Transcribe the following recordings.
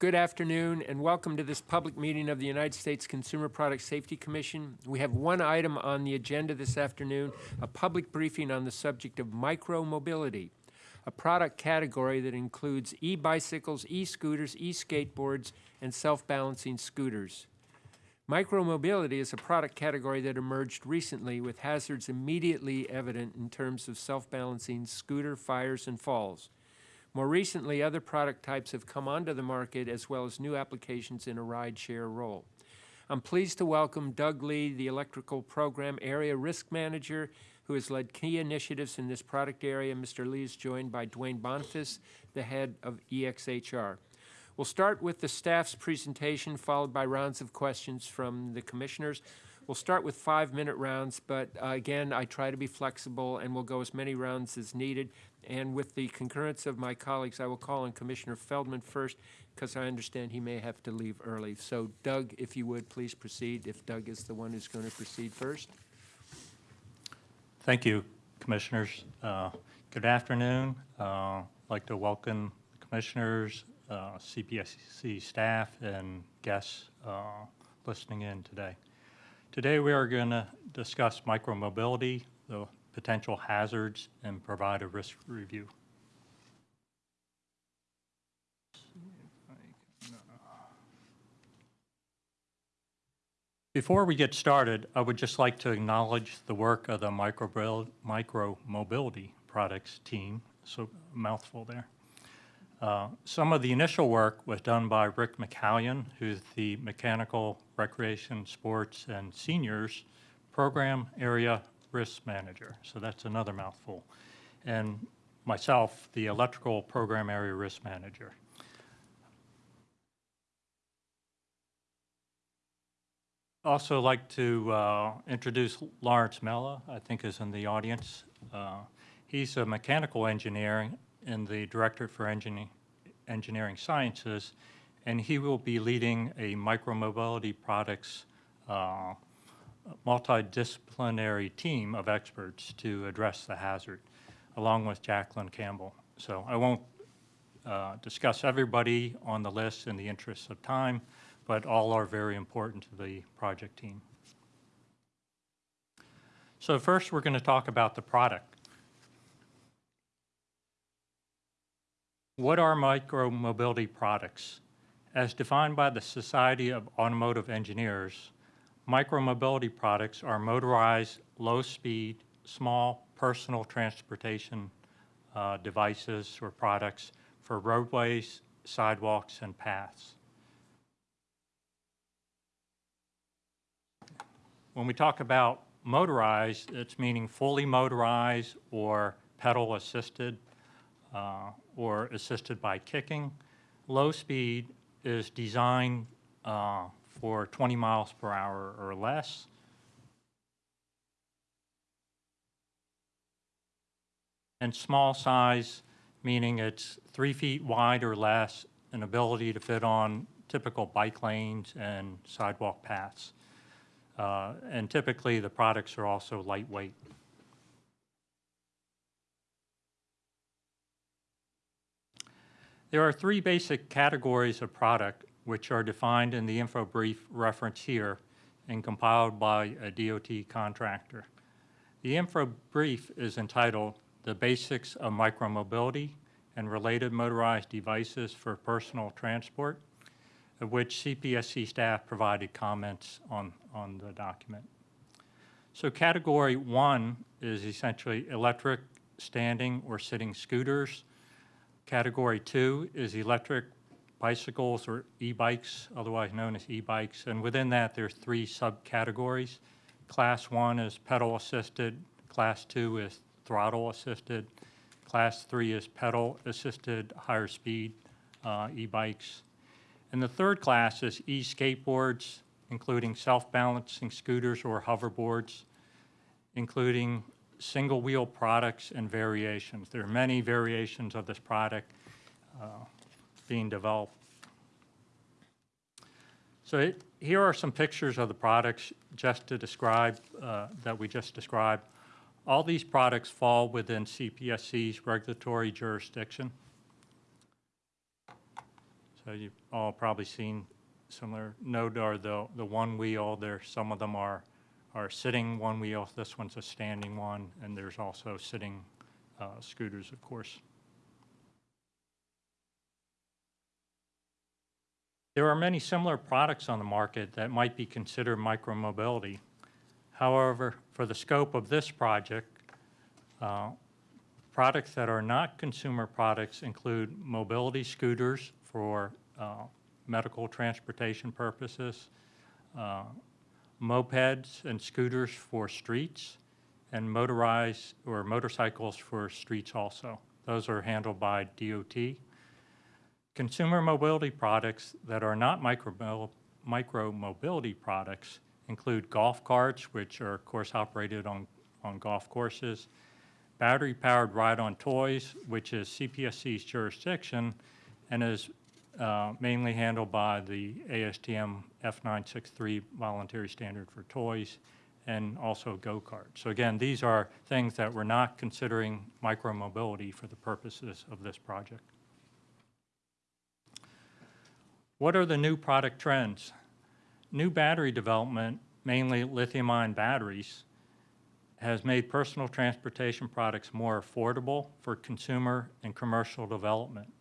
Good afternoon and welcome to this public meeting of the United States Consumer Product Safety Commission. We have one item on the agenda this afternoon, a public briefing on the subject of micromobility, a product category that includes e-bicycles, e-scooters, e-skateboards, and self-balancing scooters. Micromobility is a product category that emerged recently with hazards immediately evident in terms of self-balancing scooter fires and falls. More recently, other product types have come onto the market as well as new applications in a ride-share role. I'm pleased to welcome Doug Lee, the Electrical Program Area Risk Manager, who has led key initiatives in this product area. Mr. Lee is joined by Dwayne Boniface, the head of EXHR. We'll start with the staff's presentation, followed by rounds of questions from the commissioners. We'll start with five-minute rounds, but uh, again, I try to be flexible and we'll go as many rounds as needed. And with the concurrence of my colleagues, I will call on Commissioner Feldman first because I understand he may have to leave early. So Doug, if you would, please proceed, if Doug is the one who's going to proceed first. Thank you, Commissioners. Uh, Good afternoon. Uh, I'd like to welcome the Commissioners, uh, CPSC staff, and guests uh, listening in today. Today, we are going to discuss micromobility, the potential hazards, and provide a risk review. Before we get started, I would just like to acknowledge the work of the micro, micro products team. So mouthful there. Uh, some of the initial work was done by Rick McCallion, who's the Mechanical Recreation, Sports, and Seniors Program Area Risk Manager. So that's another mouthful. And myself, the Electrical Program Area Risk Manager. Also like to uh, introduce Lawrence Mella, I think is in the audience. Uh, he's a mechanical engineer in the Directorate for Engineering, Engineering Sciences, and he will be leading a micromobility products uh, multidisciplinary team of experts to address the hazard, along with Jacqueline Campbell. So I won't uh, discuss everybody on the list in the interest of time, but all are very important to the project team. So first, we're going to talk about the product. What are micromobility products? As defined by the Society of Automotive Engineers, micromobility products are motorized, low-speed, small personal transportation uh, devices or products for roadways, sidewalks, and paths. When we talk about motorized, it's meaning fully motorized or pedal assisted uh, or assisted by kicking. Low speed is designed uh, for 20 miles per hour or less. And small size, meaning it's three feet wide or less, an ability to fit on typical bike lanes and sidewalk paths. Uh, and typically the products are also lightweight. There are three basic categories of product which are defined in the info brief reference here and compiled by a DOT contractor. The info brief is entitled The Basics of Micromobility and Related Motorized Devices for Personal Transport, of which CPSC staff provided comments on, on the document. So category one is essentially electric standing or sitting scooters, Category two is electric bicycles or e-bikes, otherwise known as e-bikes. And within that, there's three subcategories. Class one is pedal assisted. Class two is throttle assisted. Class three is pedal assisted higher speed uh, e-bikes. And the third class is e-skateboards, including self-balancing scooters or hoverboards, including single wheel products and variations. There are many variations of this product uh, being developed. So it, here are some pictures of the products just to describe, uh, that we just described. All these products fall within CPSC's regulatory jurisdiction. So you've all probably seen similar, note are the, the one wheel, there, some of them are, are sitting one wheel, this one's a standing one, and there's also sitting uh, scooters, of course. There are many similar products on the market that might be considered micromobility. However, for the scope of this project, uh, products that are not consumer products include mobility scooters for uh, medical transportation purposes, uh, mopeds and scooters for streets, and motorized or motorcycles for streets also. Those are handled by DOT. Consumer mobility products that are not micro, mobility products include golf carts, which are of course operated on, on golf courses, battery-powered ride-on toys, which is CPSC's jurisdiction and is uh, mainly handled by the ASTM F963 voluntary standard for toys and also go-karts. So again, these are things that we're not considering micromobility for the purposes of this project. What are the new product trends? New battery development, mainly lithium-ion batteries, has made personal transportation products more affordable for consumer and commercial development.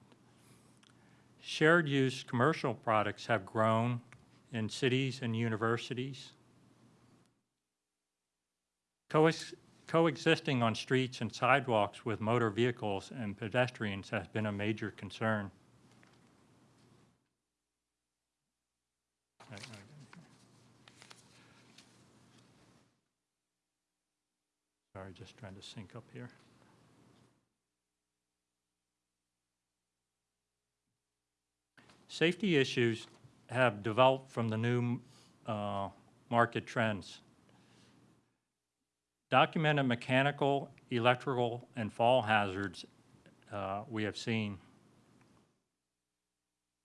Shared use commercial products have grown in cities and universities. Coex- Coexisting on streets and sidewalks with motor vehicles and pedestrians has been a major concern. Sorry, just trying to sync up here. Safety issues have developed from the new uh, market trends. Documented mechanical, electrical, and fall hazards uh, we have seen.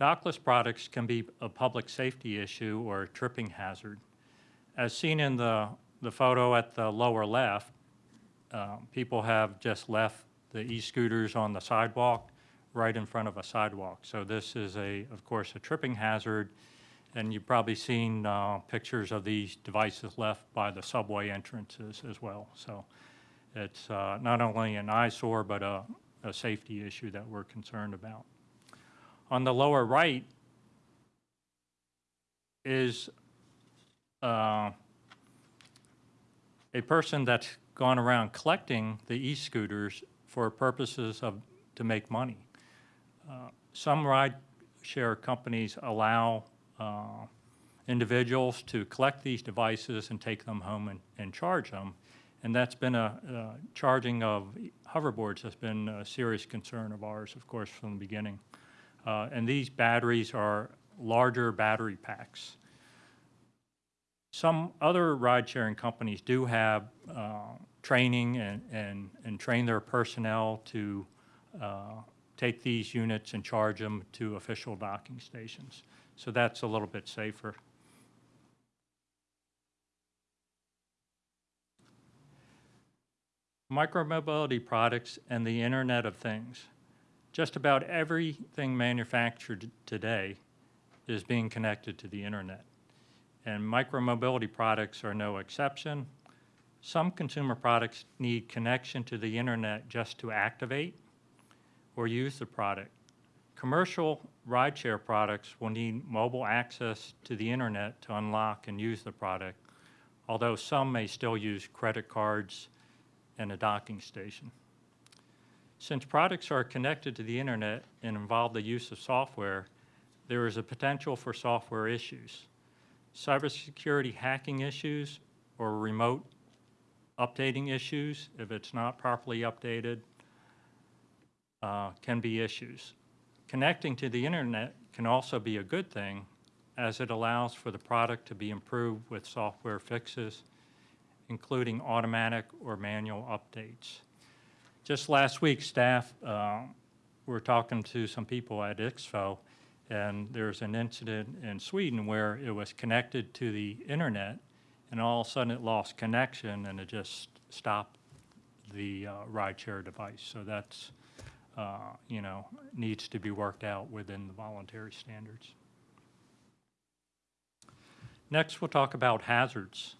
Dockless products can be a public safety issue or a tripping hazard. As seen in the, the photo at the lower left, uh, people have just left the e-scooters on the sidewalk right in front of a sidewalk. So this is a, of course, a tripping hazard, and you've probably seen uh, pictures of these devices left by the subway entrances as well. So it's uh, not only an eyesore, but a, a safety issue that we're concerned about. On the lower right is uh, a person that's gone around collecting the e-scooters for purposes of, to make money. Uh, Some ride-share companies allow uh, individuals to collect these devices and take them home and, and charge them. And that's been a, uh, charging of hoverboards has been a serious concern of ours, of course, from the beginning. Uh, And these batteries are larger battery packs. Some other ride-sharing companies do have uh, training and, and, and train their personnel to uh, take these units and charge them to official docking stations. So that's a little bit safer. Micromobility products and the Internet of Things. Just about everything manufactured today is being connected to the internet. And micromobility products are no exception. Some consumer products need connection to the internet just to activate or use the product. Commercial rideshare products will need mobile access to the internet to unlock and use the product, although some may still use credit cards and a docking station. Since products are connected to the internet and involve the use of software, there is a potential for software issues. Cybersecurity hacking issues or remote updating issues, if it's not properly updated, uh, can be issues. Connecting to the internet can also be a good thing as it allows for the product to be improved with software fixes, including automatic or manual updates. Just last week, staff uh, were talking to some people at ICPHSO, and there's an incident in Sweden where it was connected to the internet, and all of a sudden it lost connection, and it just stopped the uh, rideshare device. So that's uh, you know, needs to be worked out within the voluntary standards. Next, we'll talk about hazards.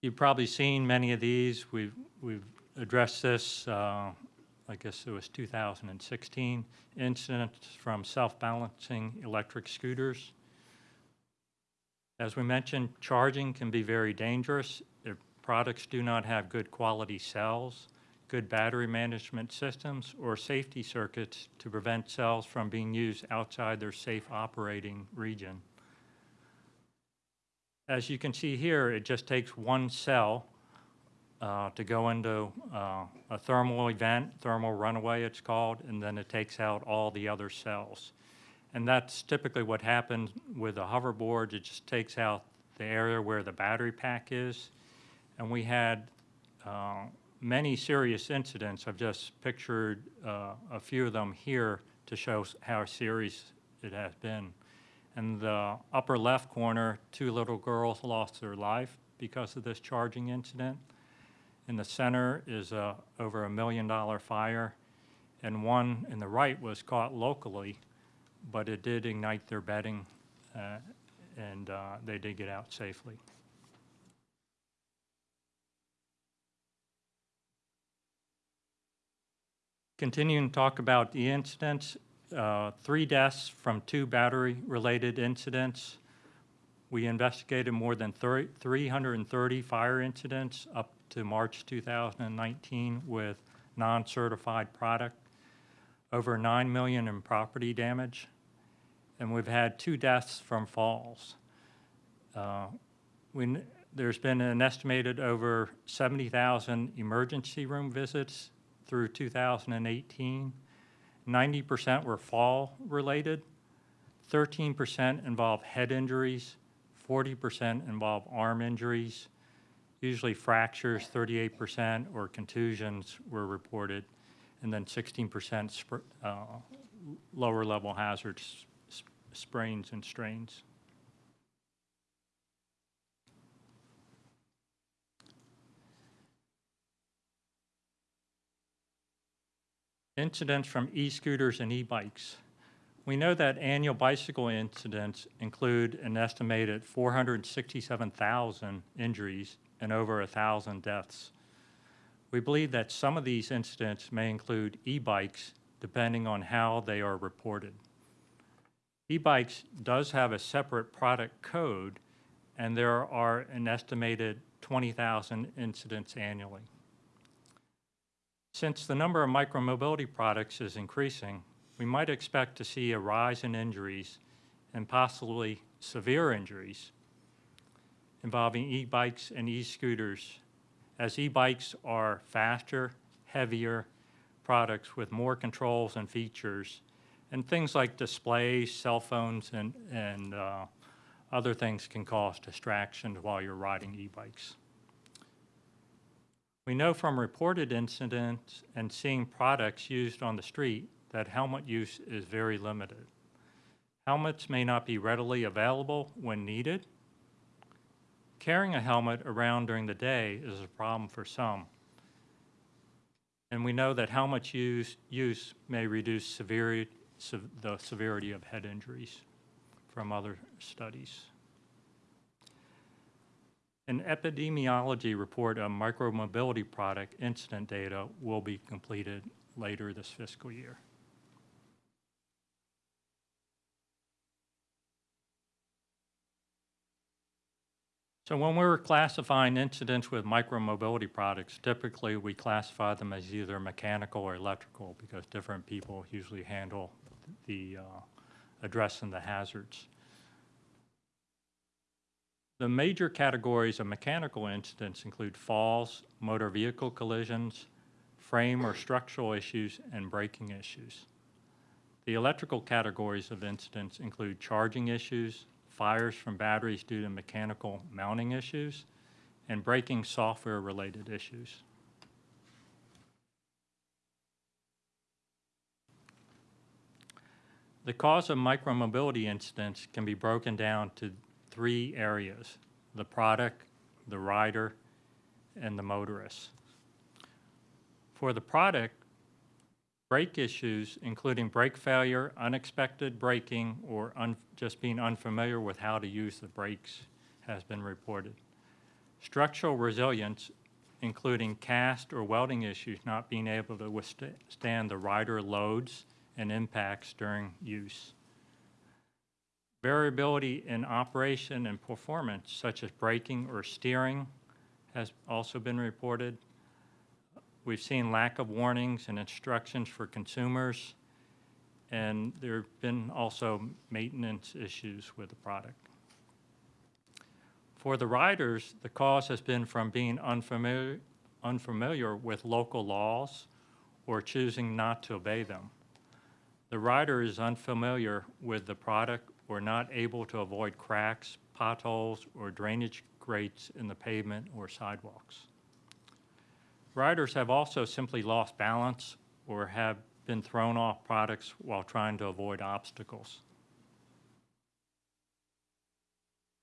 You've probably seen many of these. We've, we've addressed this, uh, I guess it was 2016, incidents from self-balancing electric scooters. As we mentioned, charging can be very dangerous if products do not have good quality cells, good battery management systems, or safety circuits to prevent cells from being used outside their safe operating region. As you can see here, it just takes one cell uh, to go into uh, a thermal event, thermal runaway it's called, and then it takes out all the other cells. And that's typically what happens with a hoverboard. It just takes out the area where the battery pack is. And we had uh, many serious incidents. I've just pictured uh, a few of them here to show how serious it has been. In the upper left corner, two little girls lost their life because of this charging incident. In the center is a, over a million dollar fire, and one in the right was caught locally, but it did ignite their bedding, uh, and uh, they did get out safely. Continuing to talk about the incidents, uh, three deaths from two battery-related incidents. We investigated more than 30 330 fire incidents up to March 2019 with non-certified product, over 9 million in property damage, and we've had two deaths from falls. Uh, we There's been an estimated over 70,000 emergency room visits through 2018. 90% were fall-related, 13% involved head injuries, 40% involve arm injuries, usually fractures, 38%, or contusions were reported, and then 16% uh, lower-level hazards, s- sprains and strains. Incidents from e-scooters and e-bikes. We know that annual bicycle incidents include an estimated 467,000 injuries and over 1,000 deaths. We believe that some of these incidents may include e-bikes depending on how they are reported. E-bikes does have a separate product code, and there are an estimated 20,000 incidents annually. Since the number of micromobility products is increasing, we might expect to see a rise in injuries and possibly severe injuries involving e-bikes and e-scooters, as e-bikes are faster, heavier products with more controls and features, and things like displays, cell phones, and, and uh, other things can cause distractions while you're riding e-bikes. We know from reported incidents and seeing products used on the street that helmet use is very limited. Helmets may not be readily available when needed. Carrying a helmet around during the day is a problem for some. And we know that helmet use, use may reduce severity, sev- the severity of head injuries from other studies. An epidemiology report of micromobility product incident data will be completed later this fiscal year. So when we're classifying incidents with micromobility products, typically we classify them as either mechanical or electrical because different people usually handle the uh, addressing the hazards. The major categories of mechanical incidents include falls, motor vehicle collisions, frame or structural issues, and braking issues. The electrical categories of incidents include charging issues, fires from batteries due to mechanical mounting issues, and braking software-related issues. The cause of micromobility incidents can be broken down to three areas, the product, the rider, and the motorist. For the product, brake issues, including brake failure, unexpected braking, or un- just being unfamiliar with how to use the brakes has been reported. Structural resilience, including cast or welding issues not being able to withstand the rider loads and impacts during use. Variability in operation and performance, such as braking or steering, has also been reported. We've seen lack of warnings and instructions for consumers, and there have been also maintenance issues with the product. For the riders, the cause has been from being unfamiliar, unfamiliar with local laws or choosing not to obey them. The rider is unfamiliar with the product or not able to avoid cracks, potholes, or drainage grates in the pavement or sidewalks. Riders have also simply lost balance or have been thrown off products while trying to avoid obstacles.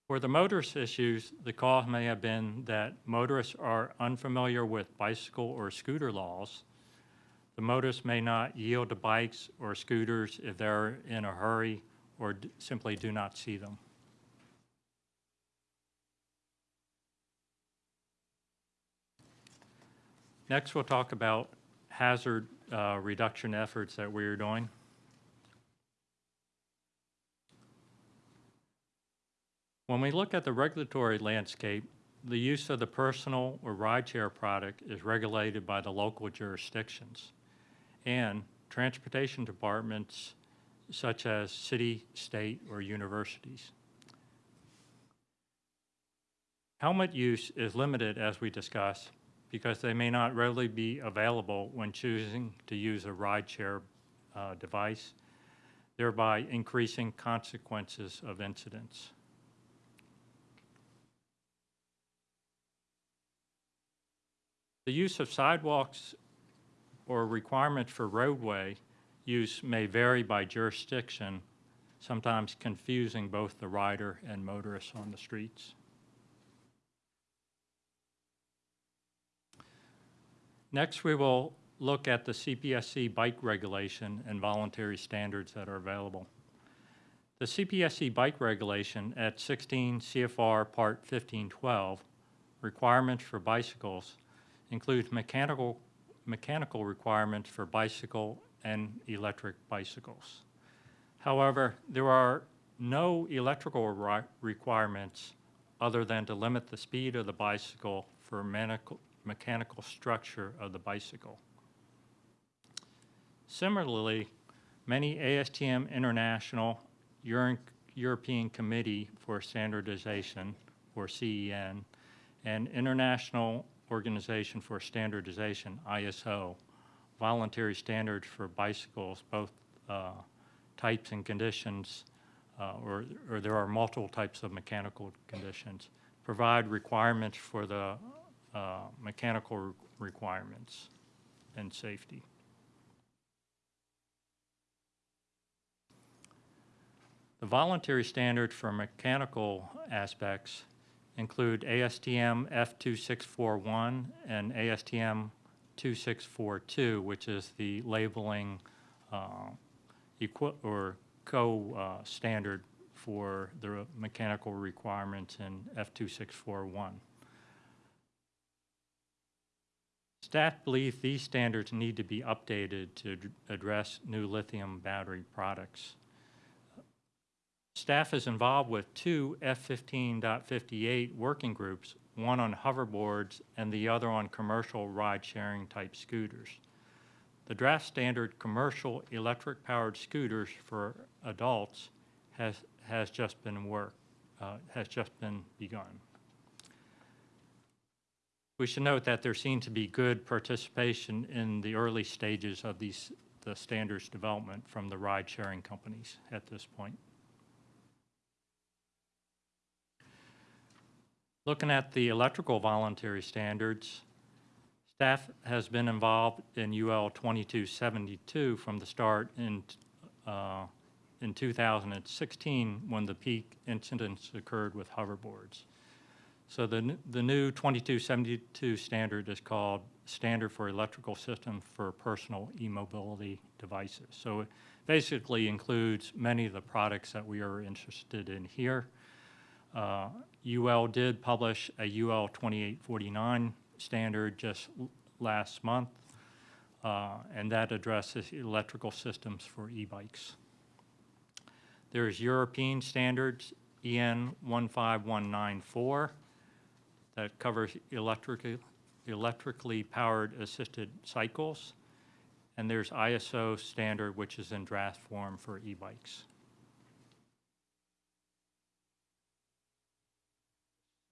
For the motorist issues, the cause may have been that motorists are unfamiliar with bicycle or scooter laws. The motorists may not yield to bikes or scooters if they're in a hurry or simply do not see them. Next, we'll talk about hazard uh, reduction efforts that we are doing. When we look at the regulatory landscape, the use of the personal or rideshare product is regulated by the local jurisdictions. And transportation departments such as city, state, or universities. Helmet use is limited, as we discussed, because they may not readily be available when choosing to use a rideshare uh, device, thereby increasing consequences of incidents. The use of sidewalks or requirements for roadway use may vary by jurisdiction, sometimes confusing both the rider and motorists on the streets. Next, we will look at the CPSC bike regulation and voluntary standards that are available. The CPSC bike regulation at 16 CFR Part 1512, requirements for bicycles, includes mechanical, mechanical requirements for bicycle and electric bicycles. However, there are no electrical ri- requirements other than to limit the speed of the bicycle for mechanical, structure of the bicycle. Similarly, many ASTM International Euro- European Committee for Standardization, or CEN, and International Organization for Standardization, ISO, voluntary standards for bicycles, both uh, types and conditions, uh, or, or there are multiple types of mechanical conditions, provide requirements for the uh, mechanical re- requirements and safety. The voluntary standards for mechanical aspects include ASTM F2641 and ASTM 2642, which is the labeling uh, or co-standard for the mechanical requirements in F2641. Staff believe these standards need to be updated to address new lithium battery products. Staff is involved with two F15.58 working groups, one on hoverboards and the other on commercial ride-sharing type scooters. The draft standard commercial electric-powered scooters for adults has, has just been work, uh, has just been begun. We should note that there seemed to be good participation in the early stages of these, the standards development from the ride-sharing companies at this point. Looking at the electrical voluntary standards, staff has been involved in UL 2272 from the start in, uh, in 2016 when the peak incidents occurred with hoverboards. So the, the new 2272 standard is called Standard for Electrical Systems for Personal E-Mobility Devices. So it basically includes many of the products that we are interested in here. Uh, UL did publish a UL 2849 standard just last month, uh, and that addresses electrical systems for e-bikes. There's European standards, EN 15194, that covers electrically, electrically powered assisted cycles. And there's ISO standard, which is in draft form for e-bikes.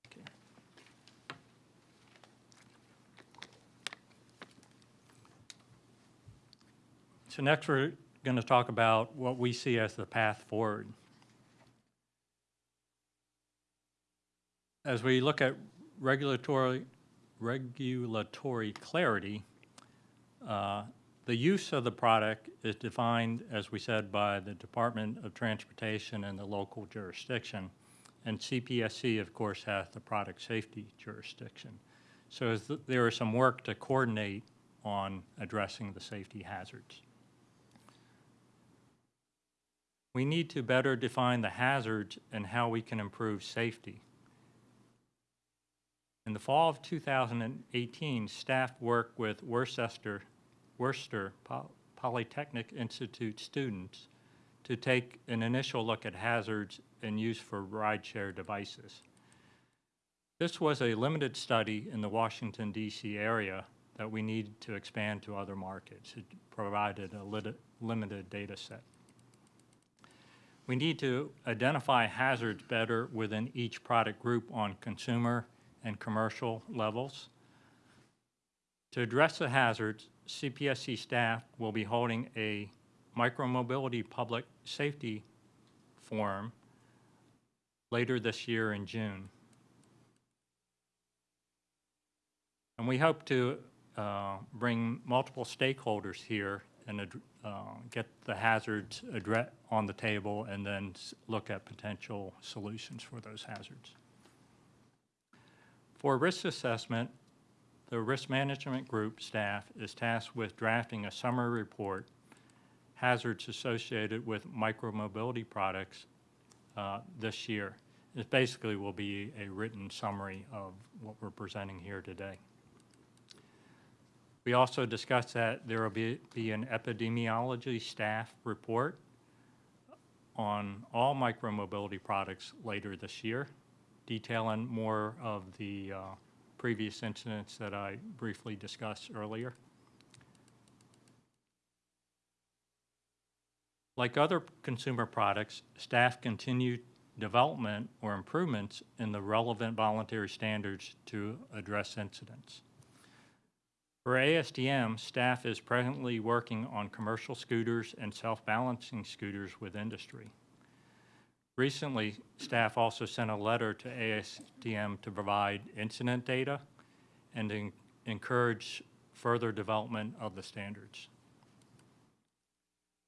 Okay. So next, we're going to talk about what we see as the path forward. As we look at regulatory, regulatory clarity, uh, the use of the product is defined, as we said, by the Department of Transportation and the local jurisdiction. And CPSC, of course, has the product safety jurisdiction. So th- there is some work to coordinate on addressing the safety hazards. We need to better define the hazards and how we can improve safety. In the fall of 2018, staff worked with Worcester, Worcester Polytechnic Institute students to take an initial look at hazards and use for rideshare devices. This was a limited study in the Washington DC area that we needed to expand to other markets. It provided a limited data set. We need to identify hazards better within each product group on consumer and commercial levels. To address the hazards, CPSC staff will be holding a micromobility public safety forum later this year in June. And we hope to uh, bring multiple stakeholders here and uh, get the hazards address on the table and then look at potential solutions for those hazards. For risk assessment, the risk management group staff is tasked with drafting a summary report, hazards associated with micromobility products uh, this year. It basically will be a written summary of what we're presenting here today. We also discussed that there will be, be an epidemiology staff report on all micromobility products later this year, detailing more of the uh, previous incidents that I briefly discussed earlier. Like other consumer products, staff continue development or improvements in the relevant voluntary standards to address incidents. For ASTM, staff is presently working on commercial scooters and self-balancing scooters with industry. Recently, staff also sent a letter to ASTM to provide incident data and en- encourage further development of the standards.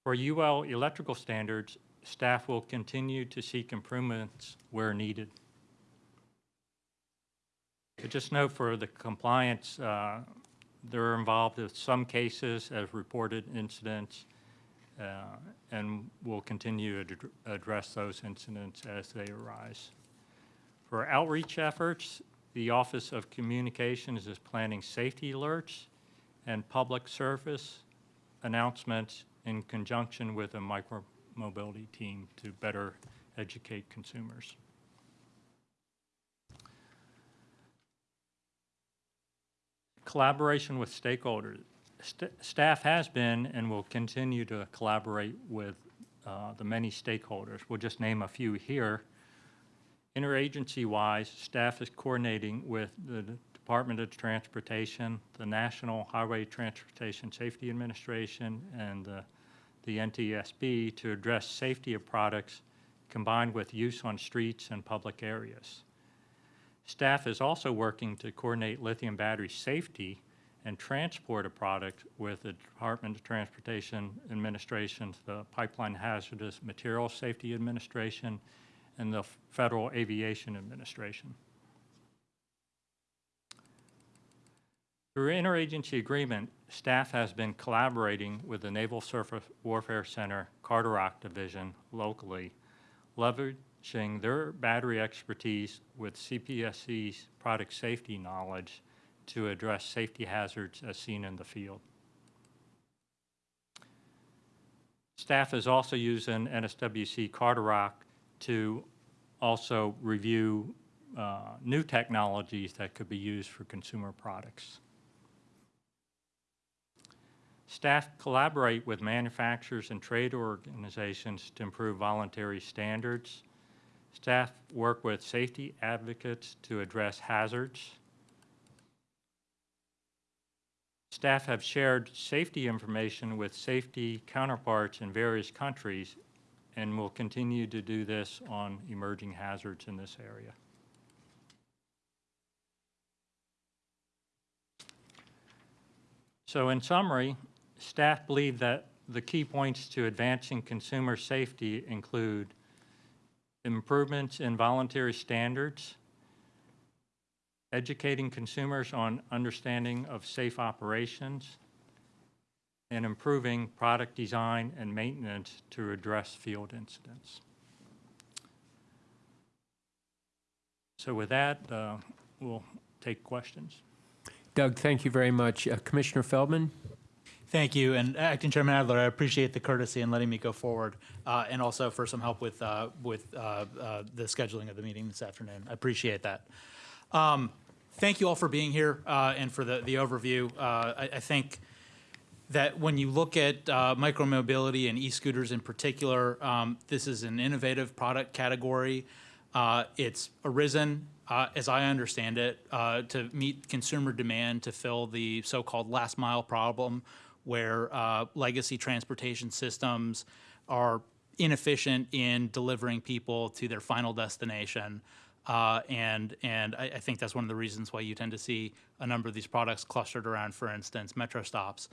For UL electrical standards, staff will continue to seek improvements where needed. But Just note for the compliance, uh, they're involved in some cases as reported incidents, uh, and will continue to ad- address those incidents as they arise. For outreach efforts, the Office of Communications is planning safety alerts and public service announcements in conjunction with a micromobility team to better educate consumers. Collaboration with stakeholders. St- Staff has been and will continue to collaborate with uh, the many stakeholders. We'll just name a few here. Interagency-wise, staff is coordinating with the Department of Transportation, the National Highway Transportation Safety Administration, and the the NTSB to address safety of products combined with use on streets and public areas. Staff is also working to coordinate lithium battery safety and transport a product with the Department of Transportation Administration, the Pipeline Hazardous Materials Safety Administration, and the Federal Aviation Administration. Through interagency agreement, staff has been collaborating with the Naval Surface Warfare Center Carderock Division locally, lever leveraging their battery expertise with CPSC's product safety knowledge to address safety hazards as seen in the field. Staff is also using NSWC Carderock to also review uh, new technologies that could be used for consumer products. Staff collaborate with manufacturers and trade organizations to improve voluntary standards. Staff work with safety advocates to address hazards. Staff have shared safety information with safety counterparts in various countries and will continue to do this on emerging hazards in this area. So in summary, staff believe that the key points to advancing consumer safety include improvements in voluntary standards, educating consumers on understanding of safe operations, and improving product design and maintenance to address field incidents. So with that, uh, we'll take questions. Doug, thank you very much. Uh, Commissioner Feldman? Thank you, and Acting Chairman Adler, I appreciate the courtesy in letting me go forward, uh, and also for some help with, uh, with uh, uh, the scheduling of the meeting this afternoon. I appreciate that. Um, Thank you all for being here uh, and for the, the overview. Uh, I, I think that when you look at uh, micromobility and e-scooters in particular, um, this is an innovative product category. Uh, It's arisen, uh, as I understand it, uh, to meet consumer demand to fill the so-called last mile problem where uh, legacy transportation systems are inefficient in delivering people to their final destination. Uh, and and I, I think that's one of the reasons why you tend to see a number of these products clustered around, for instance, metro stops.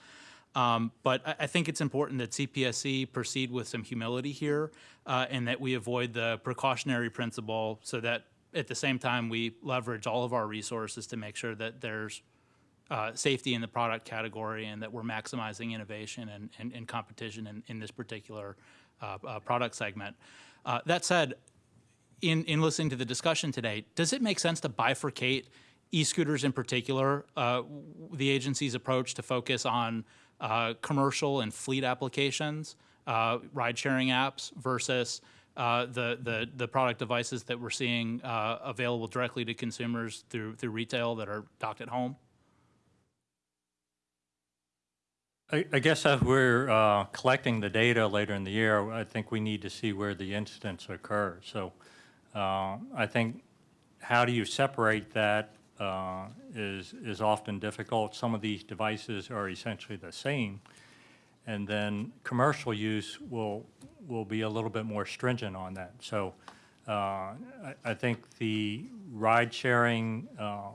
Um, but I, I think it's important that CPSC proceed with some humility here, uh, and that we avoid the precautionary principle, so that at the same time we leverage all of our resources to make sure that there's uh, safety in the product category and that we're maximizing innovation and, and, and competition in, in this particular uh, uh, product segment. Uh, that said, in, in listening to the discussion today, does it make sense to bifurcate e-scooters in particular, uh, the agency's approach to focus on uh, commercial and fleet applications, ride-sharing apps versus uh, the, the, the product devices that we're seeing uh, available directly to consumers through, through retail that are docked at home? I, I guess as we're uh, collecting the data later in the year, I think we need to see where the incidents occur. So uh, I think how do you separate that uh, is, is often difficult. Some of these devices are essentially the same. And then commercial use will, will be a little bit more stringent on that. So uh, I, I think the ride-sharing uh,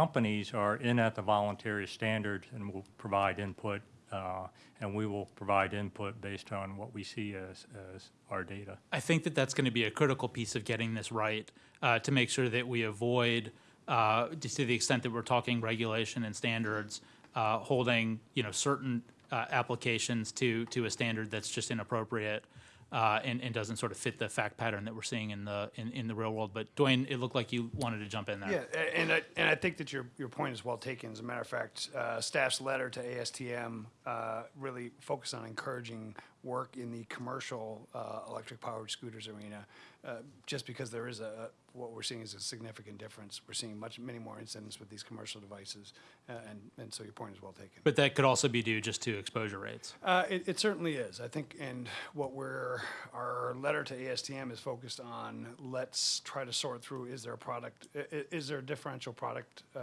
companies are in at the voluntary standards and will provide input, uh, and we will provide input based on what we see as, as our data. I think that that's going to be a critical piece of getting this right uh, to make sure that we avoid, uh, to the extent that we're talking regulation and standards, uh, holding you know certain uh, applications to to a standard that's just inappropriate uh, and, and doesn't sort of fit the fact pattern that we're seeing in the in, in the real world. But Dwayne, it looked like you wanted to jump in there. Yeah, and I, and I think that your, your point is well taken. As a matter of fact, uh, staff's letter to ASTM uh, really focused on encouraging work in the commercial uh, electric powered scooters arena, uh, just because there is a, what we're seeing is a significant difference. We're seeing much, many more incidents with these commercial devices, uh, and, and so your point is well taken. But that could also be due just to exposure rates. Uh, it, it certainly is. I think, and what we're, our letter to ASTM is focused on, let's try to sort through, is there a product, is there a differential product, uh,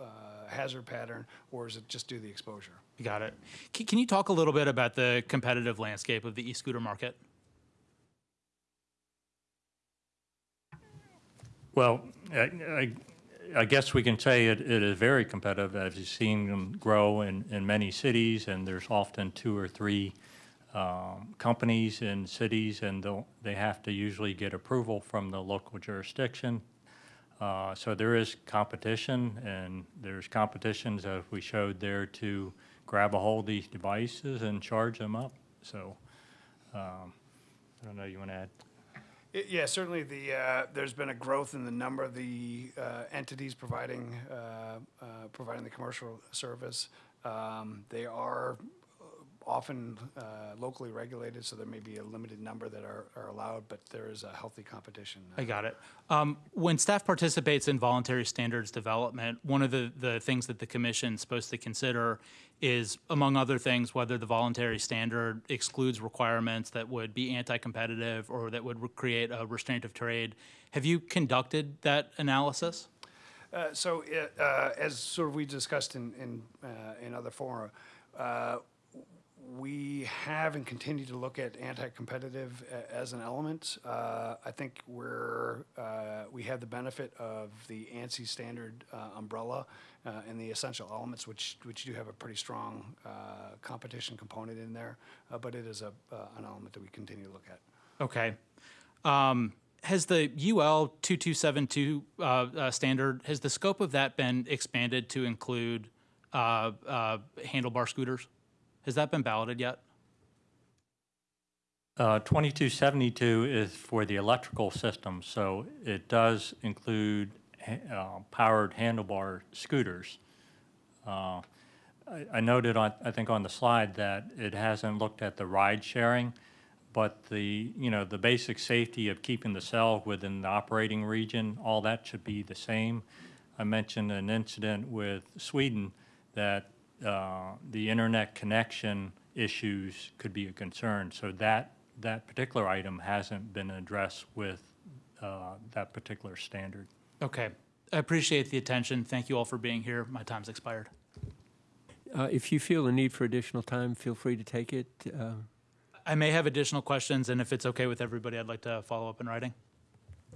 uh, hazard pattern, or is it just due to the exposure? Got it. Can, can you talk a little bit about the competitive landscape of the e-scooter market? Well, I, I, I guess we can say it, it is very competitive, as you've seen them grow in, in many cities, and there's often two or three um, companies in cities, and they have to usually get approval from the local jurisdiction. Uh, So there is competition, and there's competitions, as we showed there, to grab a hold of these devices and charge them up. So um, I don't know, you want to add? Yeah, certainly the, uh, there's been a growth in the number of the uh, entities providing, uh, uh, providing the commercial service. Um, They are often uh, locally regulated, so there may be a limited number that are are allowed, but there is a healthy competition. I got it. Um, When staff participates in voluntary standards development, one of the, the things that the commission is supposed to consider is, among other things, whether the voluntary standard excludes requirements that would be anti-competitive or that would create a restraint of trade. Have you conducted that analysis? Uh, So, uh, uh, as sort of we discussed in, in, uh, in other fora, uh, we have and continue to look at anti-competitive as an element. Uh, I think we're, uh, we have the benefit of the ANSI standard uh, umbrella uh, and the essential elements, which, which do have a pretty strong uh, competition component in there, uh, but it is a, an element that we continue to look at. Okay. Um, Has the UL 2272 uh, uh, standard, has the scope of that been expanded to include handlebar scooters? Has that been balloted yet? Uh, 2272 is for the electrical system, so it does include uh, powered handlebar scooters. Uh, I I noted on, I think on the slide that it hasn't looked at the ride sharing, but the, you know, the basic safety of keeping the cell within the operating region, all that should be the same. I mentioned an incident with Sweden that uh, the internet connection issues could be a concern. So that, that particular item hasn't been addressed with uh, that particular standard. Okay. I appreciate the attention. Thank you all for being here. My time's expired. Uh, If you feel the need for additional time, feel free to take it. Uh, I may have additional questions, and if it's okay with everybody, I'd like to follow up in writing.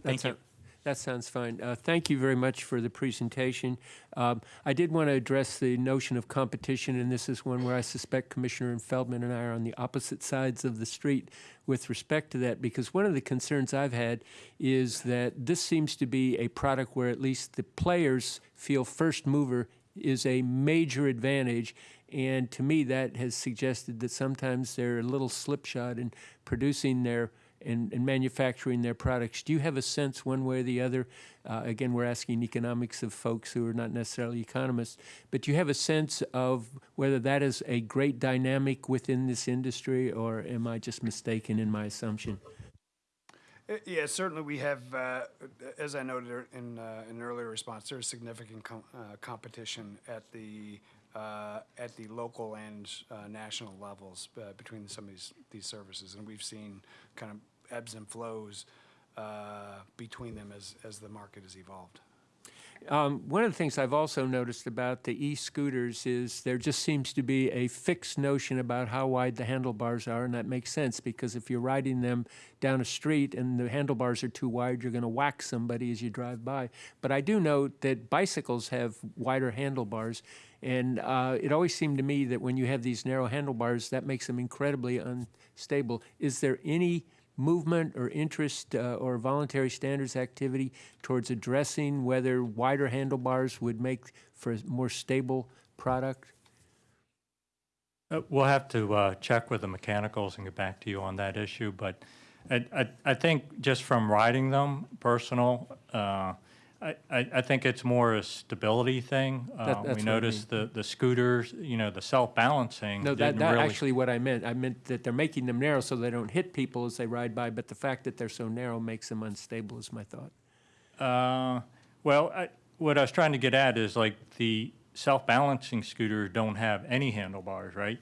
Thank you. sou- That sounds fine. Uh, Thank you very much for the presentation. Um, I did want to address the notion of competition, and this is one where I suspect Commissioner Feldman and I are on the opposite sides of the street with respect to that, because one of the concerns I've had is that this seems to be a product where at least the players feel first mover is a major advantage. And to me, that has suggested that sometimes they're a little slipshod in producing their and, and manufacturing their products. Do you have a sense, one way or the other? Uh, again, we're asking economics of folks who are not necessarily economists, but do you have a sense of whether that is a great dynamic within this industry, or am I just mistaken in my assumption? Uh, Yeah, certainly we have, uh, as I noted in uh, an earlier response, there is significant com- uh, competition at the, uh, at the local and uh, national levels between some of these, these services. And we've seen kind of ebbs and flows uh, between them as, as the market has evolved. Um, one of the things I've also noticed about the e-scooters is there just seems to be a fixed notion about how wide the handlebars are, and that makes sense because if you're riding them down a street and the handlebars are too wide, you're going to whack somebody as you drive by. But I do note that bicycles have wider handlebars, and uh, it always seemed to me that when you have these narrow handlebars, that makes them incredibly unstable. Is there any movement or interest uh, or voluntary standards activity towards addressing whether wider handlebars would make for a more stable product? Uh, We'll have to uh, check with the mechanicals and get back to you on that issue, but I, I, I think just from riding them, personal, uh, I, I I think it's more a stability thing. Uh, That- that's what I We noticed the, the scooters, you know, the self-balancing No, that, didn't that really. actually what I meant. I meant that they're making them narrow so they don't hit people as they ride by, but the fact that they're so narrow makes them unstable is my thought. Uh, Well, I, what I was trying to get at is like the self-balancing scooters don't have any handlebars, right?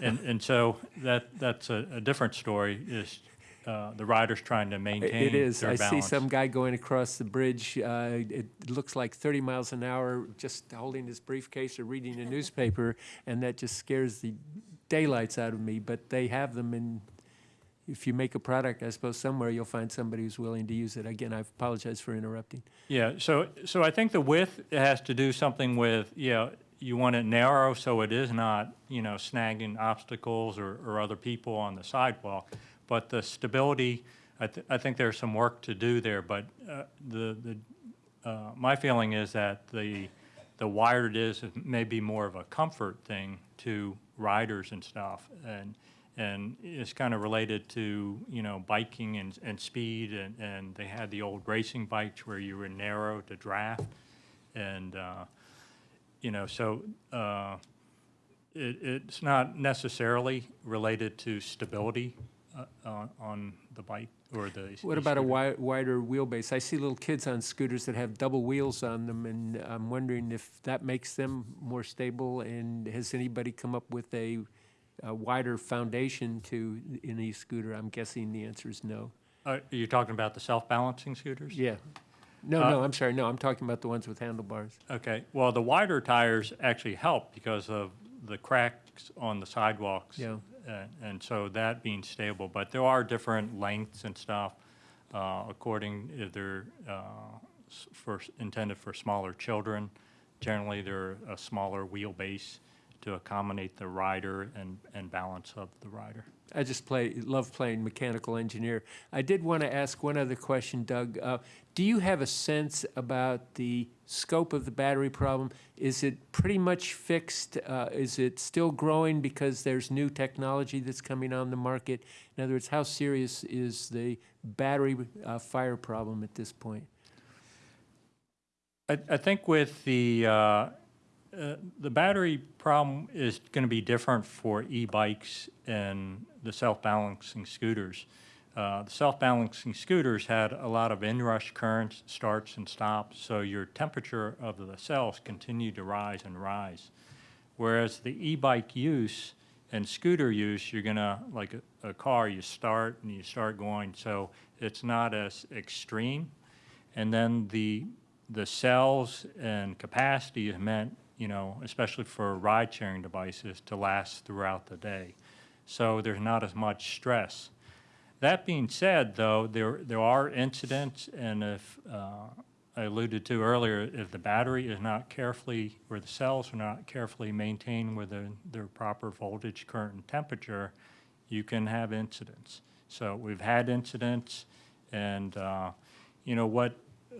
And, and so that, that's a, a different story, is uh, the rider's trying to maintain It is. their I see some guy going across the bridge. Uh, it looks like 30 miles an hour, just holding his briefcase or reading a newspaper, and that just scares the daylights out of me. But they have them, and if you make a product, I suppose somewhere you'll find somebody who's willing to use it. Again, I apologize for interrupting. Yeah, so, so I think the width has to do something with, yeah, You know, you want it narrow so it is not, you know, snagging obstacles or, or other people on the sidewalk. But the stability, I, th- I think there's some work to do there, but uh, the, the uh, my feeling is that the, the wider it is, it may be more of a comfort thing to riders and stuff. And, and it's kind of related to, you know, biking and, and speed, and, and they had the old racing bikes where you were narrow to draft. And, uh, you know, so, uh, it, it's not necessarily related to stability, on, on the bike or the. What about a wi- wider wheelbase? I see little kids on scooters that have double wheels on them, and I'm wondering if that makes them more stable, and has anybody come up with a, a wider foundation to an e-scooter? I'm guessing the answer is no. Uh, You're talking about the self-balancing scooters? Yeah. No, Uh, no, I'm sorry, no, I'm talking about the ones with handlebars. Okay, well, the wider tires actually help because of the cracks on the sidewalks. Yeah. Uh, And so that being stable, but there are different lengths and stuff, uh, according if they're uh, for, intended for smaller children. Generally, they're a smaller wheelbase to accommodate the rider and, and balance of the rider. I just play, love playing mechanical engineer. I did want to ask one other question, Doug. Uh, do you have a sense about the scope of the battery problem? Is it pretty much fixed? Uh, is it still growing because there's new technology that's coming on the market? In other words, how serious is the battery uh, fire problem at this point? I, I think with the, uh, uh, the battery problem is going to be different for e-bikes and the self-balancing scooters. Uh, The self-balancing scooters had a lot of inrush currents, starts and stops, so your temperature of the cells continued to rise and rise. Whereas the e-bike use and scooter use, you're gonna, like a, a car, you start and you start going, so it's not as extreme. And then the, the cells and capacity is meant, you know, especially for ride-sharing devices, to last throughout the day. So there's not as much stress. That being said, though, there, there are incidents, and if, uh, I alluded to earlier, if the battery is not carefully, or the cells are not carefully maintained with their, their proper voltage, current, and temperature, you can have incidents. So we've had incidents, and, uh, you know, what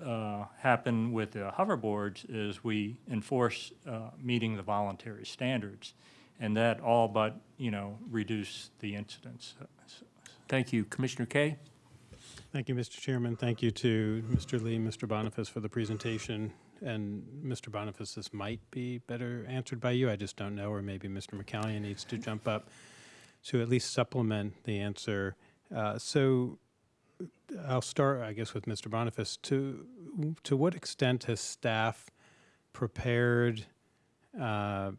uh, happened with the hoverboards is we enforce uh, meeting the voluntary standards, and that all but, you know, reduce the incidents. Thank you. Commissioner Kaye? Thank you, Mr. Chairman. Thank you to Mr. Lee, Mr. Boniface for the presentation. And Mr. Boniface, this might be better answered by you. I just don't know, or maybe Mr. McCallion needs to jump up to at least supplement the answer. Uh, So I'll start, I guess, with Mr. Boniface. To, to what extent has staff prepared uh,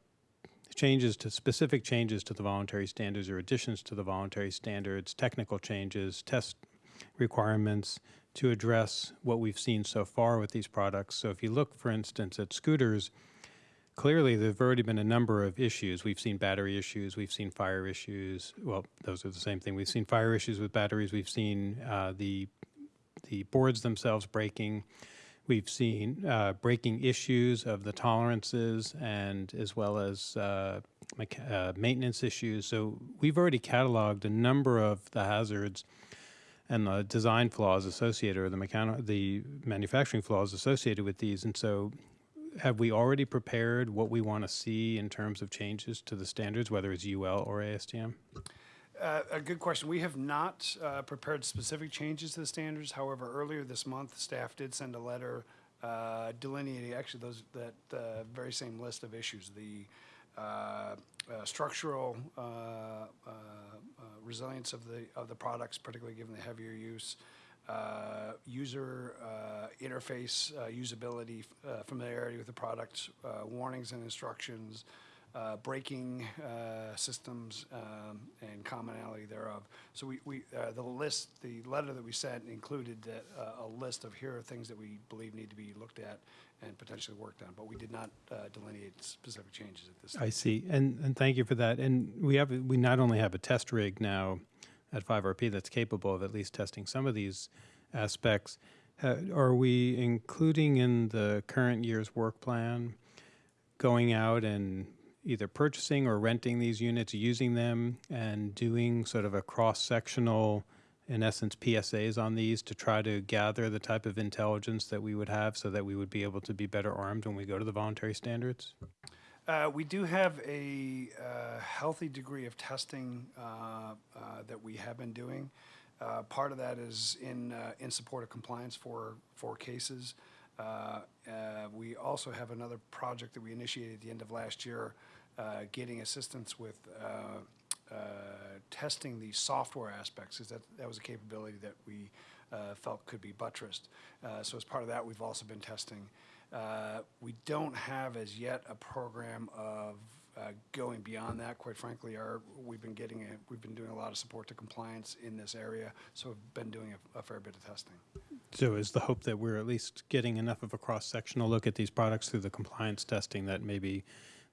changes to, specific changes to the voluntary standards or additions to the voluntary standards, technical changes, test requirements to address what we've seen so far with these products. So if you look, for instance, at scooters, clearly there've already been a number of issues. We've seen battery issues, we've seen fire issues. Well, those are the same thing. We've seen fire issues with batteries. We've seen uh, the the boards themselves breaking. We've seen uh, breaking issues of the tolerances and as well as uh, uh, maintenance issues. So we've already cataloged a number of the hazards and the design flaws associated or the the manufacturing flaws associated with these. And so have we already prepared what we want to see in terms of changes to the standards, whether it's UL or ASTM? Uh, A good question. We have not uh, prepared specific changes to the standards. However, earlier this month, staff did send a letter uh, delineating actually those, that uh, very same list of issues. The uh, uh, structural resilience of the, of the products, particularly given the heavier use, user interface, usability, familiarity with the products, warnings and instructions, uh, braking uh, systems, um, and commonality thereof. So we, we, uh, the list, the letter that we sent included that, uh, a list of here are things that we believe need to be looked at and potentially worked on, but we did not uh, delineate specific changes at this time. I see, and and thank you for that. And we have we not only have a test rig now at 5RP that's capable of at least testing some of these aspects. Uh, are we including in the current year's work plan going out and either purchasing or renting these units, using them, and doing sort of a cross sectional in essence, PSAs on these to try to gather the type of intelligence that we would have so that we would be able to be better armed when we go to the voluntary standards? Uh, we do have a uh, healthy degree of testing uh, uh, that we have been doing. Uh, part of that is in uh, in support of compliance for for cases. We also have another project that we initiated at the end of last year, uh, getting assistance with uh, uh, testing the software aspects. Is that that was a capability that we uh, felt could be buttressed. Uh, so as part of that, we've also been testing. We don't have as yet a program of going beyond that. Quite frankly, our, we've been getting, a- we've been doing a lot of support to compliance in this area, so we've been doing a- a fair bit of testing. So is the hope that we're at least getting enough of a cross-sectional look at these products through the compliance testing that maybe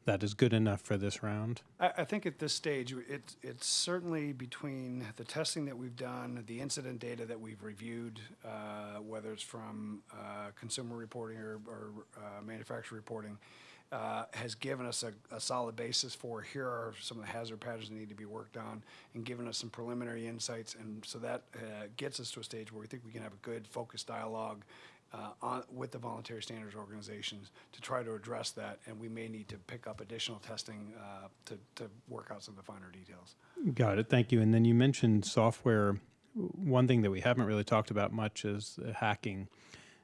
that is good enough for this round? I, I think at this stage, it's, it's certainly between the testing that we've done, the incident data that we've reviewed, uh, whether it's from uh, consumer reporting or, or uh, manufacturer reporting, uh, has given us a, a solid basis for here are some of the hazard patterns that need to be worked on and given us some preliminary insights. And so that uh, gets us to a stage where we think we can have a good focused dialogue uh, on, with the voluntary standards organizations to try to address that, and we may need to pick up additional testing uh, to, to work out some of the finer details. Got it, thank you. And then you mentioned software. One thing that we haven't really talked about much is uh, hacking.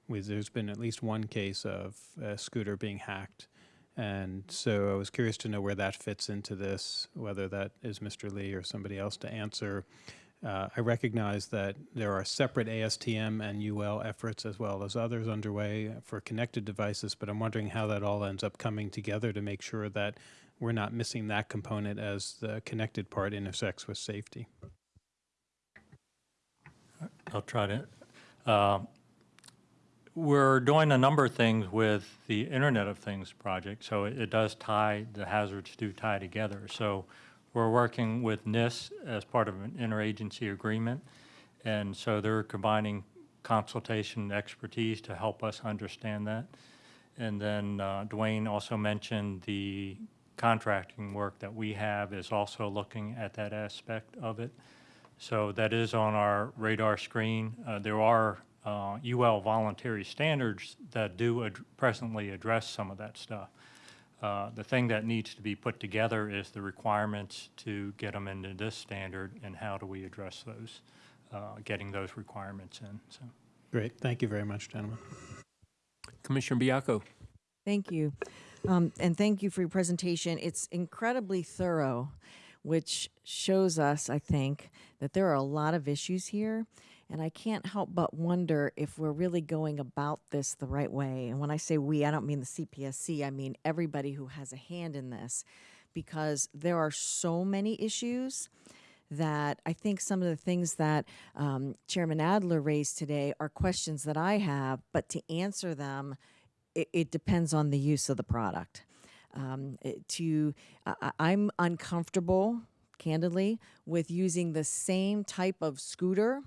There's been at least one case of a scooter being hacked. And so I was curious to know where that fits into this, whether that is Mr. Lee or somebody else to answer. Uh, I recognize that there are separate ASTM and UL efforts as well as others underway for connected devices, but I'm wondering how that all ends up coming together to make sure that we're not missing that component as the connected part intersects with safety. I'll try to. uh, We're doing a number of things with the Internet of Things project, so it it does tie, the hazards do tie together. So we're working with NIST as part of an interagency agreement, and so they're combining consultation and expertise to help us understand that. And then uh, Duane also mentioned the contracting work that we have is also looking at that aspect of it. So that is on our radar screen. Uh, There are uh, UL voluntary standards that do ad- presently address some of that stuff. Uh, The thing that needs to be put together is the requirements to get them into this standard, and how do we address those, uh, getting those requirements in, so. Great, thank you very much, gentlemen. Commissioner Baiocco. Thank you. Um, and thank you for your presentation. It's incredibly thorough, which shows us, I think, that there are a lot of issues here. And I can't help but wonder if we're really going about this the right way. And when I say we, I don't mean the CPSC, I mean everybody who has a hand in this, because there are so many issues that I think some of the things that um, Chairman Adler raised today are questions that I have, but to answer them, it, it depends on the use of the product. Um, to I- I'm uncomfortable, candidly, with using the same type of scooter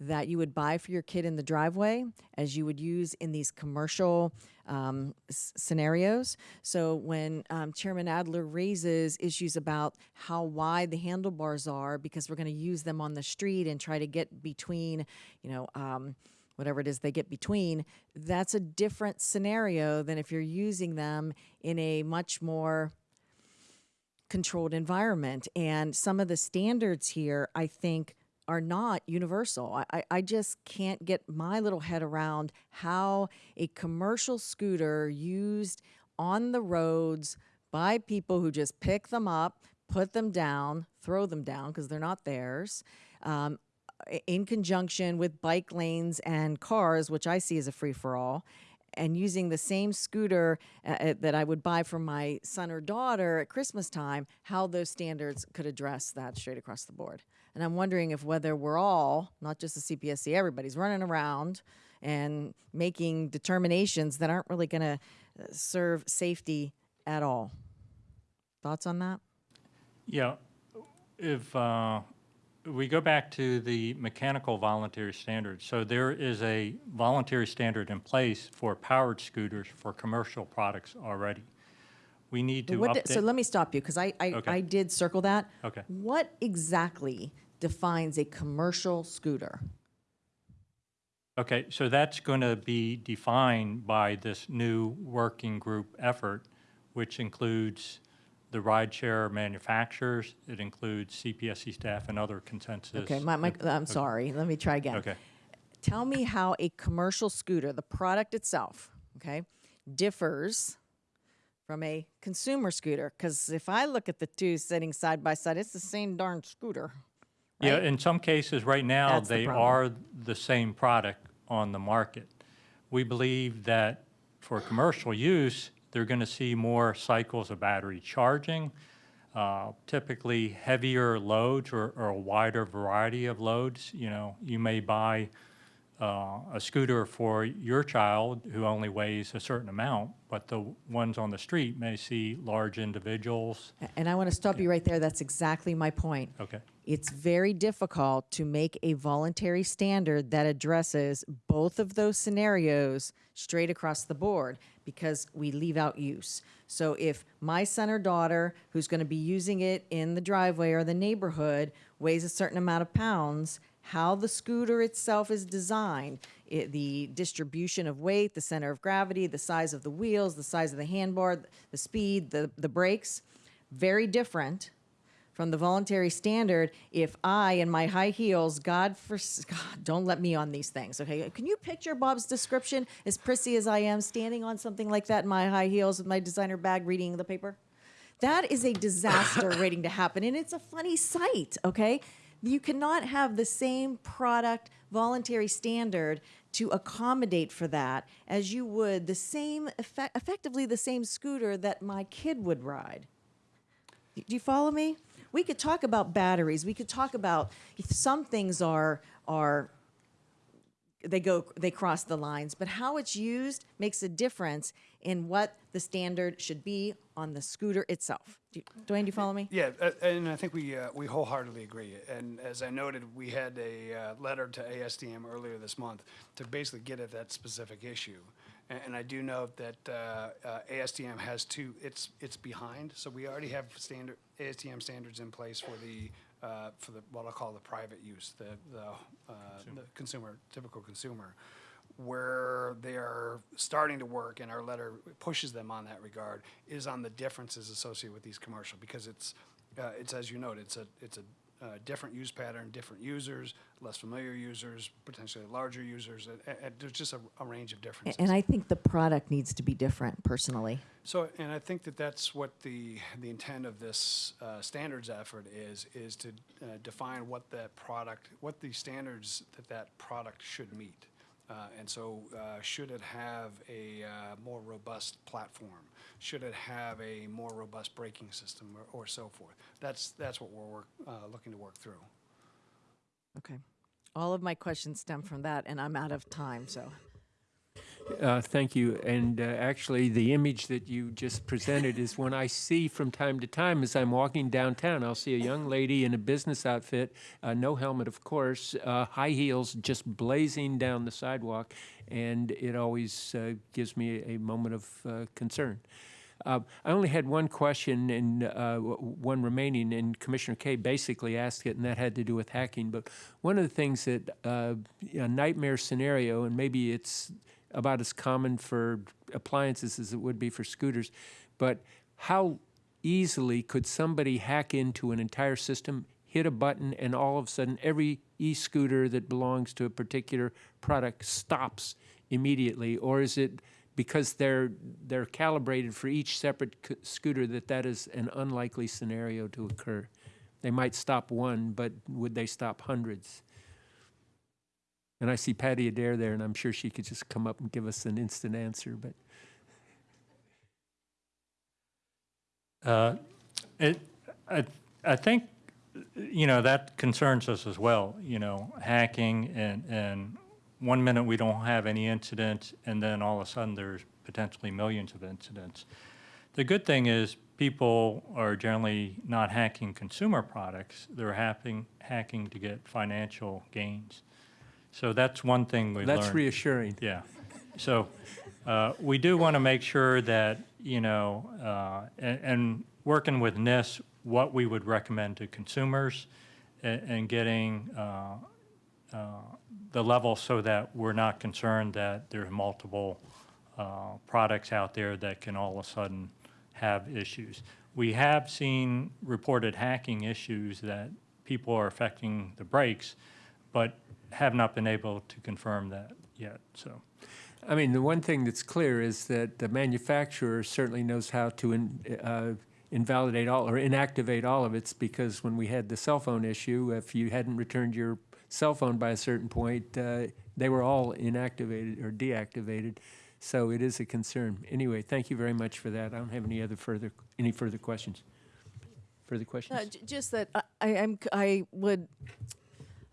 that you would buy for your kid in the driveway as you would use in these commercial um, scenarios. So when um, Chairman Adler raises issues about how wide the handlebars are, because we're going to use them on the street and try to get between, you know. Um, whatever it is they get between, that's a different scenario than if you're using them in a much more controlled environment. And some of the standards here, I think, are not universal. I, I, just can't get my little head around how a commercial scooter used on the roads by people who just pick them up, put them down, throw them down because they're not theirs, um, in conjunction with bike lanes and cars, which I see as a free for all, and using the same scooter uh, uh, that I would buy for my son or daughter at Christmas time, how those standards could address that straight across the board. And I'm wondering if whether we're all, not just the CPSC, everybody's running around and making determinations that aren't really going to serve safety at all. Thoughts on that? Yeah, if uh, we go back to the mechanical voluntary standards, so there is a voluntary standard in place for powered scooters for commercial products already. We need to What di- so let me stop you because I, I, Okay. I did circle that. Okay. What exactly defines a commercial scooter? Okay, so that's going to be defined by this new working group effort, which includes the rideshare manufacturers, it includes CPSC staff and other consensus. Okay, my, my, I'm sorry, let me try again. Okay. Tell me how a commercial scooter, the product itself, okay, differs from a consumer scooter. Because if I look at the two sitting side by side, it's the same darn scooter. Yeah, in some cases, right now, That's they problem. are the same product on the market. We believe that for commercial use, they're going to see more cycles of battery charging, uh, typically heavier loads or, or a wider variety of loads. You know, you may buy uh, a scooter for your child who only weighs a certain amount, but the ones on the street may see large individuals. And I want to stop you right there. That's exactly my point. Okay. It's very difficult to make a voluntary standard that addresses both of those scenarios straight across the board because we leave out use. So if my son or daughter who's going to be using it in the driveway or the neighborhood weighs a certain amount of pounds, how the scooter itself is designed, it, the distribution of weight, the center of gravity, the size of the wheels, the size of the handbar, the speed, the, the brakes, very different from the voluntary standard if I in my high heels, God for God, don't let me on these things. Okay, can you picture Bob's description as prissy as I am, standing on something like that in my high heels with my designer bag, reading the paper? That is a disaster waiting to happen, and it's a funny sight. Okay, you cannot have the same product voluntary standard to accommodate for that as you would the same effect, effectively the same scooter that my kid would ride. Do you follow me? We could talk about batteries. We could talk about some things are are they go they cross the lines, but how it's used makes a difference in what the standard should be on the scooter itself. Do you, Duane, do you follow me? Yeah, uh, and I think we, uh, we wholeheartedly agree. And as I noted, we had a uh, letter to ASTM earlier this month to basically get at that specific issue. And, and I do note that uh, uh, ASTM has two, it's, it's behind, so we already have standard, ASTM standards in place for the, uh, for the, what I'll call the private use, the, the, uh, the consumer, typical consumer where they are starting to work, and our letter pushes them on that regard, is on the differences associated with these commercial, because it's, uh, it's, as you noted, it's a, it's a, uh, different use pattern, different users, less familiar users, potentially larger users, and, there's just a, a range of differences. And I think the product needs to be different personally. So, and I think that that's what the, the intent of this uh, standards effort is, is to uh, define what that product, what the standards that that product should meet. Uh, And so, uh, should it have a uh, more robust platform? Should it have a more robust braking system or- or so forth? That's, that's what we're work- uh, looking to work through. Okay. All of my questions stem from that, and I'm out of time, so. Uh, Thank you. And uh, actually, the image that you just presented is one I see from time to time as I'm walking downtown. I'll see a young lady in a business outfit, uh, no helmet, of course, uh, high heels, just blazing down the sidewalk, and it always uh, gives me a moment of uh, concern. I only had one question and one remaining, and Commissioner Kaye basically asked it, and that had to do with hacking. But one of the things that a nightmare scenario, and maybe it's about as common for appliances as it would be for scooters, but how easily could somebody hack into an entire system, hit a button, and all of a sudden every e-scooter that belongs to a particular product stops immediately? Or is it because they're they're calibrated for each separate scooter that that is an unlikely scenario to occur? They might stop one, but would they stop hundreds? And I see Patty Adair there, and I'm sure she could just come up and give us an instant answer, but. Uh, It, I, I think, you know, that concerns us as well, you know, hacking and, and one minute we don't have any incidents and then all of a sudden there's potentially millions of incidents. The good thing is people are generally not hacking consumer products, they're hacking, hacking to get financial gains. So that's one thing we learned. That's reassuring. Yeah. So uh, we do want to make sure that, you know, uh, and, and working with NIST, what we would recommend to consumers a- and getting uh, uh, the level so that we're not concerned that there are multiple uh, products out there that can all of a sudden have issues. We have seen reported hacking issues that people are affecting the brakes, but have not been able to confirm that yet, so. I mean, the one thing that's clear is that the manufacturer certainly knows how to in- uh, invalidate all or inactivate all of it because when we had the cell phone issue, if you hadn't returned your cell phone by a certain point, uh, they were all inactivated or deactivated. So it is a concern. Anyway, thank you very much for that. I don't have any other further, any further questions. Further No, questions? j- just that I, I, I'm, c- I would,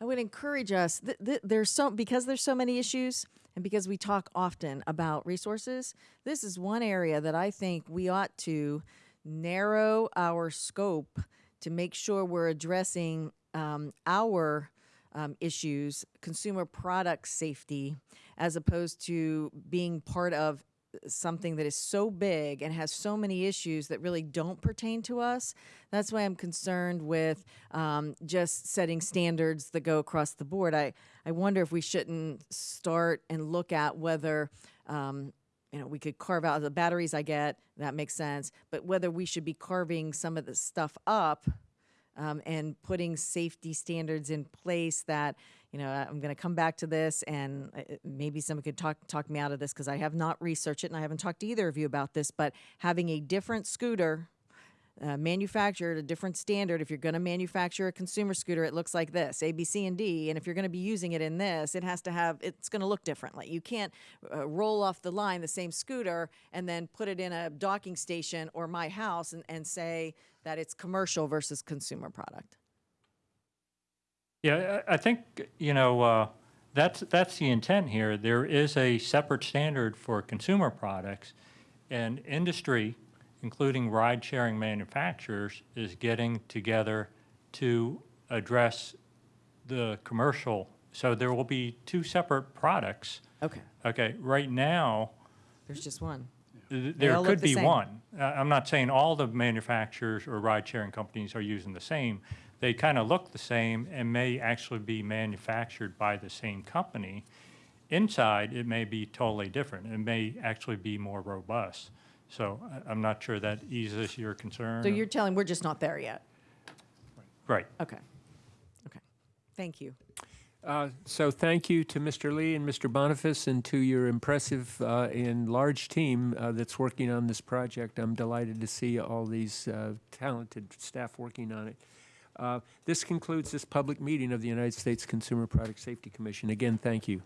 I would encourage us. Th- th- there's so because there's so many issues, and because we talk often about resources. This is one area that I think we ought to narrow our scope to make sure we're addressing um, our um, issues, consumer product safety, as opposed to being part of something that is so big and has so many issues that really don't pertain to us. That's why I'm concerned with um, just setting standards that go across the board. I, I wonder if we shouldn't start and look at whether. Um, you know, we could carve out the batteries I get, that makes sense, but whether we should be carving some of the stuff up um, and putting safety standards in place that you know I'm going to come back to this and uh, maybe someone could talk talk me out of this because I have not researched it and I haven't talked to either of you about this but having a different scooter uh, manufactured a different standard if you're going to manufacture a consumer scooter it looks like this a b c and d and if you're going to be using it in this it has to have it's going to look differently. You can't uh, roll off the line the same scooter and then put it in a docking station or my house and, and say that it's commercial versus consumer product Yeah, I think, you know, uh, that's, that's the intent here. There is a separate standard for consumer products, and industry, including ride-sharing manufacturers, is getting together to address the commercial. So there will be two separate products. okay Okay, right now, there's just one th- all there look could the be same. one. Uh, I'm not saying all the manufacturers or ride-sharing companies are using the same. They kind of look the same and may actually be manufactured by the same company. Inside, it may be totally different. It may actually be more robust. So I- I'm not sure that eases your concern. so you're telling we're just not there yet Right. okay okay thank you Uh, So thank you to Mr. Lee and Mr. Boniface and to your impressive uh, and large team uh, that's working on this project. I'm delighted to see all these uh, talented staff working on it. Uh, This concludes this public meeting of the United States Consumer Product Safety Commission. Again, thank you.